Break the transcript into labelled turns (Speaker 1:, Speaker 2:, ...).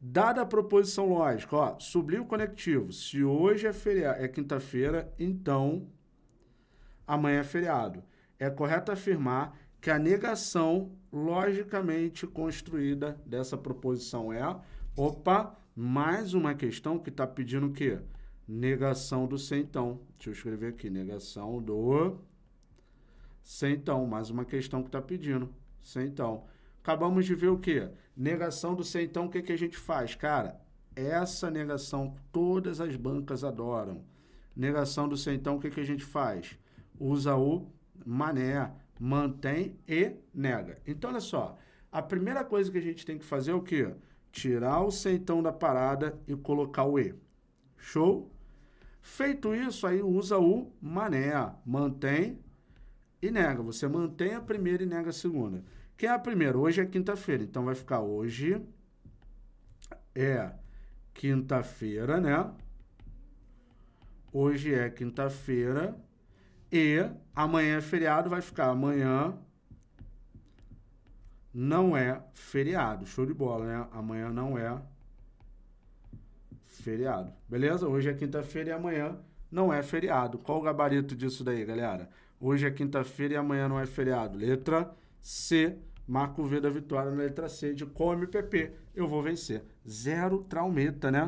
Speaker 1: Dada a proposição lógica, ó, sublinho conectivo. Se hoje é, feriado, é quinta-feira, então amanhã é feriado. É correto afirmar que a negação logicamente construída dessa proposição é, opa, mais uma questão que está pedindo o quê? Negação do então. Deixa eu escrever aqui, negação do então. Mais uma questão que está pedindo, então. Acabamos de ver o quê? Negação do então, o que, que a gente faz? Cara, essa negação todas as bancas adoram. Negação do então, o que, que a gente faz? Usa o mané, mantém e nega. Então, olha só, a primeira coisa que a gente tem que fazer é o quê? Tirar o centão da parada e colocar o e. Show? Feito isso, aí usa o mané, mantém e nega. Você mantém a primeira e nega a segunda. Quem é a primeira? Hoje é quinta-feira, então vai ficar hoje é quinta-feira, né? Hoje é quinta-feira e amanhã é feriado, vai ficar amanhã não é feriado. Show de bola, né? Amanhã não é feriado. Beleza? Hoje é quinta-feira e amanhã não é feriado. Qual o gabarito disso daí, galera? Hoje é quinta-feira e amanhã não é feriado. Letra C. Marco V da vitória na letra C de como MPP. Eu vou vencer. Zero traumeta, né?